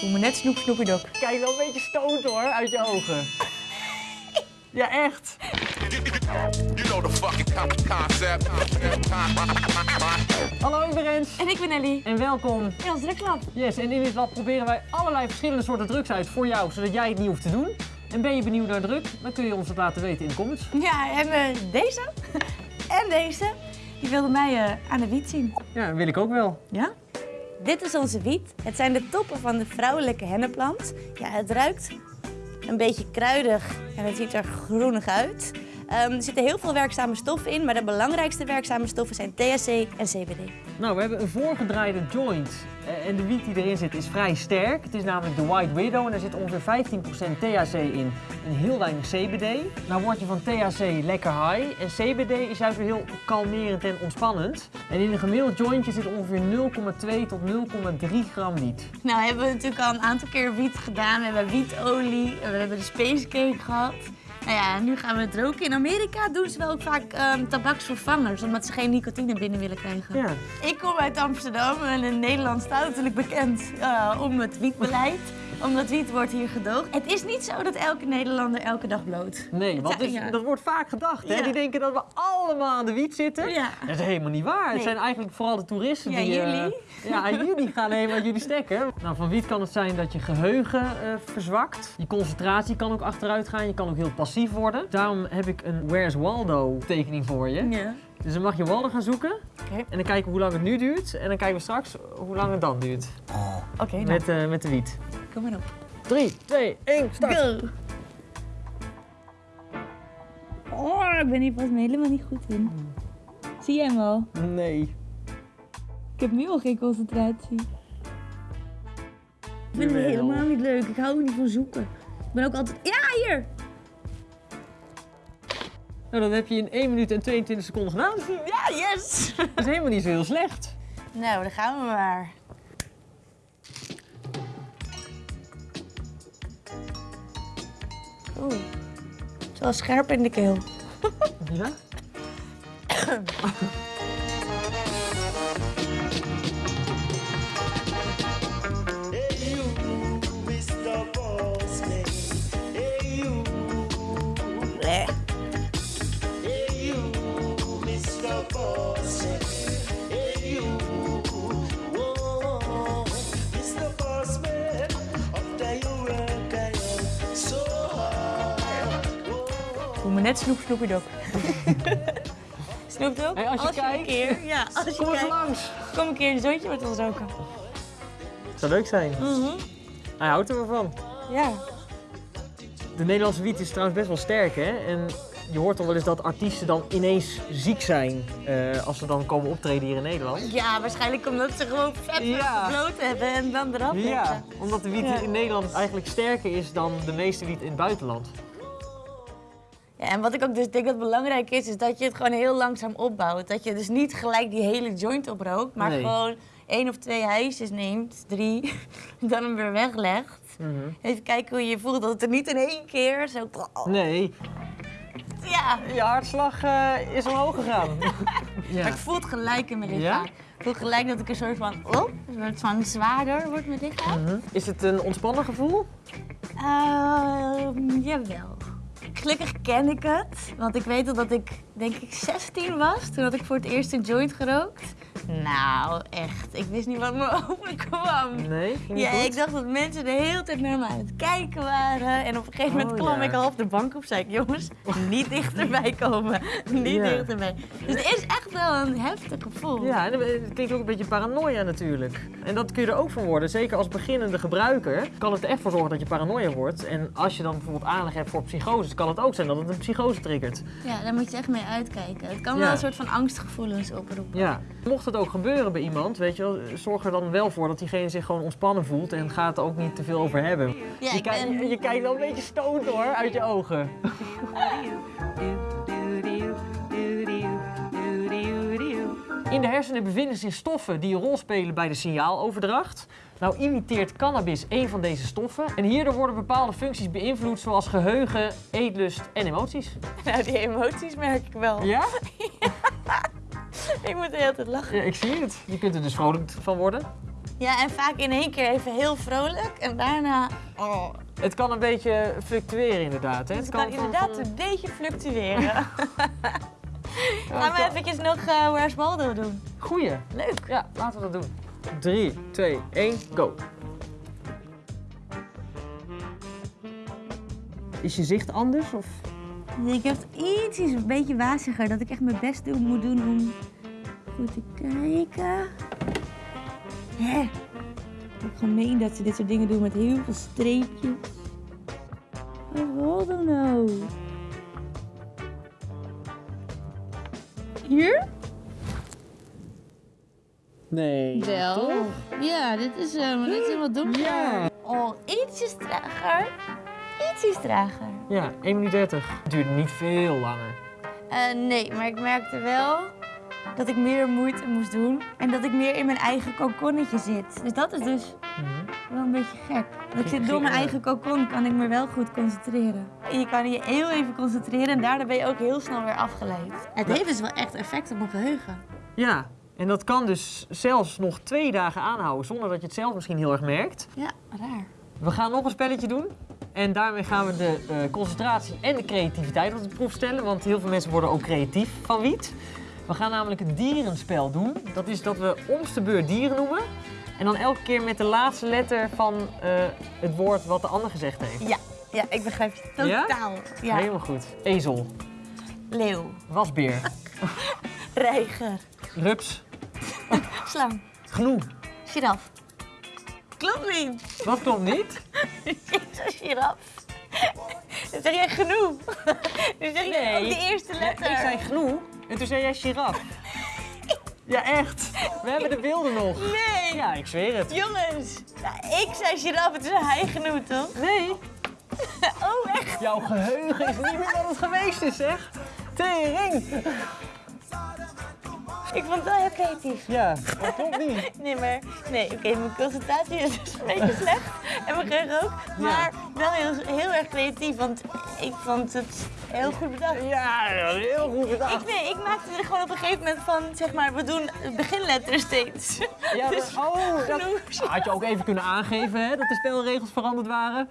Voel me net snoep snoepidok. Kijk wel een beetje stoot hoor, uit je ogen. Ja, echt. You know the fucking con- concept. Hallo, ik ben Rens. En ik ben Ellie. En welkom. In ons drukklab. Yes, en in dit lab proberen wij allerlei verschillende soorten drugs uit voor jou, zodat jij het niet hoeft te doen. En ben je benieuwd naar druk, dan kun je ons het laten weten in de comments. Ja, en eh, deze en deze, die wilden mij eh, aan de wiet zien. Ja, dat wil ik ook wel. Ja? Dit is onze wiet. Het zijn de toppen van de vrouwelijke henneplant. Ja, het ruikt een beetje kruidig en het ziet er groenig uit. Ehm, er zitten heel veel werkzame stoffen in, maar de belangrijkste werkzame stoffen zijn THC en CBD. Nou, we hebben een voorgedraaide joint. Eh, En de wiet die erin zit is vrij sterk. Het is namelijk de White Widow en er zit ongeveer 15% THC in en heel weinig CBD. Nou word je van THC lekker high en CBD is juist weer heel kalmerend en ontspannend. En in een gemiddeld jointje zit ongeveer 0,2 tot 0,3 gram wiet. Nou, hebben we natuurlijk al een aantal keer wiet gedaan. We hebben wietolie, we hebben de space cake gehad. Nou ja, nu gaan we het roken. In Amerika doen ze wel ook vaak ehm, tabaksvervangers, omdat ze geen nicotine binnen willen krijgen. Ja. Ik kom uit Amsterdam en in Nederland staat natuurlijk bekend eh, om het wietbeleid. Omdat wiet wordt hier gedoogd. Het is niet zo dat elke Nederlander elke dag bloot. Nee, want Het ja. dat wordt vaak gedacht. Hè? Ja. Die denken dat we allemaal aan de wiet zitten. Ja. Dat is helemaal niet waar. Het Nee. zijn eigenlijk vooral de toeristen Ja, die... eh, jullie. ja, en jullie gaan helemaal jullie stekken. Nou, van wiet kan het zijn dat je geheugen eh, verzwakt. Je concentratie kan ook achteruit gaan. Je kan ook heel passief worden. Daarom heb ik een Where's Waldo tekening voor je. Ja. Dus dan mag je Waldo gaan zoeken. Oké. En dan kijken we hoe lang het nu duurt. En dan kijken we straks hoe lang het dan duurt. Oké, nou, Met, eh, met de wiet. Kom maar op. 3, 2, 1, start! Go! Oh, ik ben hier pas helemaal niet goed in. Zie jij hem al? Nee. Ik heb nu al geen concentratie. Ik vind het helemaal niet leuk. Ik hou niet van zoeken. Ik ben ook altijd... Ja, hier! Nou, dat heb je in 1 minuut en 22 seconden gedaan. Ja, yes! Dat is helemaal niet zo heel slecht. nou, dan gaan we maar. Oeh. Het is wel scherp in de keel. Ja? Voel me net snoep snoepidok. Snoepdok, Hey, als je een kijkt. keer, ja, als je Kom kijkt, langs. kom een keer een zoontje met ons roken. Het zou leuk zijn. Hij houdt er wel van. Ja. De Nederlandse wiet is trouwens best wel sterk, hè? En je hoort al wel eens dat artiesten dan ineens ziek zijn eh, als ze dan komen optreden hier in Nederland. Ja, waarschijnlijk omdat ze gewoon vet Ja. hebben en dan eraf Ja, omdat de wiet Ja. in Nederland eigenlijk sterker is dan de meeste wiet in het buitenland. Ja, en wat ik ook dus denk dat belangrijk is, is dat je het gewoon heel langzaam opbouwt. Dat je dus niet gelijk die hele joint oprookt, maar Nee. gewoon één of twee hijsjes neemt, drie, dan hem weer weglegt. Mhm. Even kijken hoe je je voelt, dat het er niet in één keer zo... Nee, Ja, je hartslag eh, is omhoog gegaan. ja. maar ik voel het gelijk in mijn Ja? lichaam. Ik voel gelijk dat ik een soort van, oh, een soort van zwaarder wordt mijn lichaam. Mhm. Is het een ontspannen gevoel? Ehm, jawel. Gelukkig ken ik het, want ik weet dat ik, denk ik, 16 was. Toen had ik voor het eerst een joint gerookt. Nou, echt. Ik wist niet wat me overkwam. Nee, ging niet Ja, goed? ik dacht dat mensen de hele tijd naar me aan het kijken waren. En op een gegeven moment Oh, klom ja. ik half de bank op. Zei ik, jongens, niet dichterbij komen. Niet Ja. dichterbij. Dus het is echt wel een heftig gevoel. Ja, en het klinkt ook een beetje paranoia natuurlijk. En dat kun je er ook van worden. Zeker als beginnende gebruiker kan het er echt voor zorgen dat je paranoia wordt. En als je dan bijvoorbeeld aanleg hebt voor psychose, kan het ook zijn dat het een psychose triggert. Ja, daar moet je echt mee uitkijken. Het kan Ja. wel een soort van angstgevoelens oproepen. Ja. Mocht het ook gebeuren bij iemand, weet je wel, zorg er dan wel voor dat diegene zich gewoon ontspannen voelt en ga het er ook niet te veel over hebben. Ja, je, kijkt- ben- je, je kijkt wel een beetje stoot hoor, uit je ogen. In de hersenen bevinden zich stoffen die een rol spelen bij de signaaloverdracht. Nou imiteert cannabis een van deze stoffen en hierdoor worden bepaalde functies beïnvloed zoals geheugen, eetlust en emoties. Nou, die emoties merk ik wel. Ja? Ik moet de hele tijd lachen. Ja, ik zie het. Je kunt er dus vrolijk van worden. Ja, en vaak in één keer even heel vrolijk en daarna... Oh, Het kan een beetje fluctueren inderdaad. Hè? het Het kan inderdaad van- een beetje fluctueren. Gaan het we eventjes nog eh Where's Waldo doen? Goeie. Leuk. Ja, laten we dat doen. 3, 2, 1, go. Is je zicht anders? Of? Ik heb het iets, iets een beetje waziger, dat ik echt mijn best doen, moet doen om goed te kijken. Hè? Ik gemeen dat ze dit soort dingen doen met heel veel streepjes. Wat Waldo nou? Hier? Nee. Wel. Ja, dit is, uh, dit is helemaal donker. Ja. Oh, ietsjes trager. Ja, 1 minuut 30. Het duurde niet veel langer. Eh, nee, maar ik merkte wel dat ik meer moeite moest doen. En dat ik meer in mijn eigen kokonnetje zit. Dus dat is dus wel een beetje gek. Want ik zit door mijn eigen kokon, kan ik me wel goed concentreren. Je kan je heel even concentreren en daardoor ben je ook heel snel weer afgeleid. Het heeft dus wel echt effect op mijn geheugen. Ja, en dat kan dus zelfs nog twee dagen aanhouden zonder dat je het zelf misschien heel erg merkt. Ja, raar. We gaan nog een spelletje doen. En daarmee gaan we de eh, concentratie en de creativiteit op de proef stellen. Want heel veel mensen worden ook creatief van wiet. We gaan namelijk een dierenspel doen. Dat is dat we om de beurt dieren noemen. En dan elke keer met de laatste letter van eh, het woord wat de ander gezegd heeft. Ja, ja ik begrijp je Ja? totaal. Ja. Helemaal goed. Ezel, Leeuw, wasbeer, reiger, rups, slang, gnoe. giraf. Klopt niet. Wat klopt niet? Ik zeg giraf. Dan zeg jij genoeg. Dan zeg jij ook de eerste Ja, letter. ik zei gnoe en toen zei jij giraf. Ja, echt. We hebben de beelden nog. Nee. Ja, ik zweer het. Jongens, ja, ik zei giraf, het is hij genoeg toch? Nee. Oh, echt? Jouw geheugen is niet meer wat het geweest is, zeg. Tering. Ik vond het wel heel creatief. Ja, dat klopt niet. Nee, maar nee, oké, mijn concentratie is dus een beetje slecht. En mijn geheugen ook. Maar wel heel, heel erg creatief, want ik vond het heel goed bedacht. Ja, heel goed bedacht. Ik, nee, ik maakte er gewoon op een gegeven moment van, zeg maar, we doen beginletters steeds. Ja, Dus oh, dat genoeg. had je ook even kunnen aangeven, hè, dat de spelregels veranderd waren.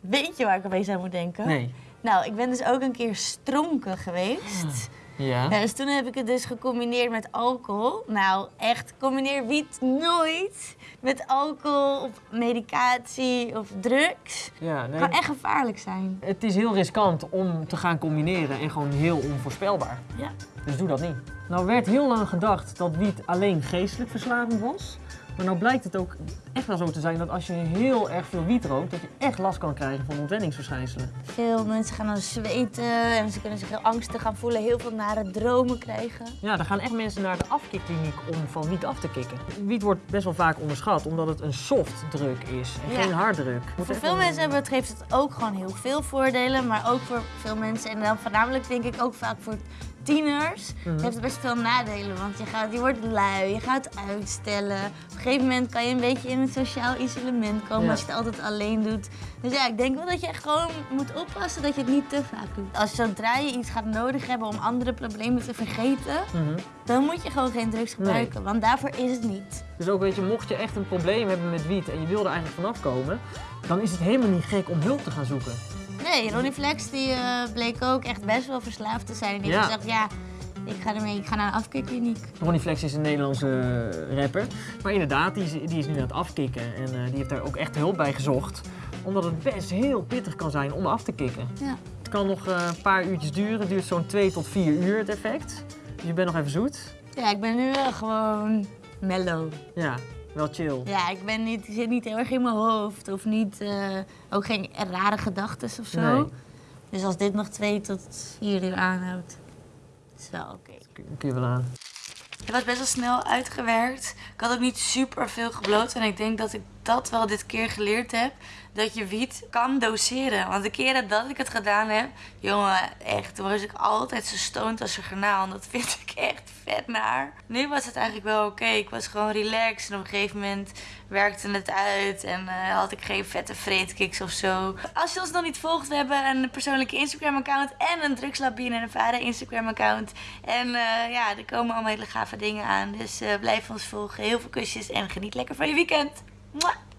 Weet je waar ik opeens aan moet denken? Nee. Nou, ik ben dus ook een keer stronken geweest. Ja. Ja, dus toen heb ik het dus gecombineerd met alcohol. Nou, echt, combineer wiet nooit met alcohol of medicatie of drugs. Ja, Het kan echt gevaarlijk zijn. Het is heel riskant om te gaan combineren en gewoon heel onvoorspelbaar. Ja. Dus doe dat niet. Nou werd heel lang gedacht dat wiet alleen geestelijk verslavend was. Maar nou blijkt het ook echt wel zo te zijn dat als je heel erg veel wiet rookt, dat je echt last kan krijgen van ontwenningsverschijnselen. Veel mensen gaan dan zweten en ze kunnen zich heel angstig gaan voelen, heel veel nare dromen krijgen. Ja, er gaan echt mensen naar de afkikkliniek om van wiet af te kicken. Wiet wordt best wel vaak onderschat omdat het een softdruk is en Ja. geen harddruk. Moet Voor veel wel- mensen hebben het, geeft het ook gewoon heel veel voordelen, maar ook voor veel mensen, en dan voornamelijk denk ik ook vaak voor tieners, heeft het best veel nadelen. Want je, gaat, je wordt lui, je gaat uitstellen. Op een gegeven moment kan je een beetje in het sociaal isolement komen Ja. als je het altijd alleen doet. Dus ja, ik denk wel dat je echt gewoon moet oppassen dat je het niet te vaak doet. Als zodra je iets gaat nodig hebben om andere problemen te vergeten, Mhm. dan moet je gewoon geen drugs gebruiken, want daarvoor is het niet. Dus ook weet je, mocht je echt een probleem hebben met wiet en je wil er eigenlijk vanaf komen, dan is het helemaal niet gek om hulp te gaan zoeken. Nee, Ronnie Flex die eh, bleek ook echt best wel verslaafd te zijn. Die Ja. heeft gezegd, ja, ik ga ermee, ik ga naar een afkikkliniek. Ronnie Flex is een Nederlandse eh, rapper. Maar inderdaad, die is, die is nu aan het afkicken. En eh, die heeft daar ook echt hulp bij gezocht. Omdat het best heel pittig kan zijn om af te kicken. Ja. Het kan nog eh, een paar uurtjes duren. Het duurt zo'n 2 tot 4 uur het effect. Dus je bent nog even zoet. ja, ik ben nu wel gewoon mellow. Ja, wel chill. Ja, ik, ben niet, ik zit niet heel erg in mijn hoofd of niet, ook geen rare gedachten of zo. Nee. Dus als dit nog twee tot vier uur aanhoudt, is wel oké. Kun kun je wel aan. Ik was best wel snel uitgewerkt. Ik had ook niet super veel gebloot. En ik denk dat ik dat wel dit keer geleerd heb. Dat je wiet kan doseren. Want de keren dat ik het gedaan heb, jongen, echt, toen was ik altijd zo stoned als een garnaal. En dat vind ik echt vet. naar. Nu was het eigenlijk wel oké. Ik was gewoon relaxed en op een gegeven moment werkte het uit en eh, had ik geen vette vreedkiks of zo. Als je ons nog niet volgt, we hebben een persoonlijke Instagram account en een drugslabie en een vader Instagram account. En eh, ja, er komen allemaal hele gave dingen aan. Dus eh, blijf ons volgen. Heel veel kusjes en geniet lekker van je weekend. Mwah!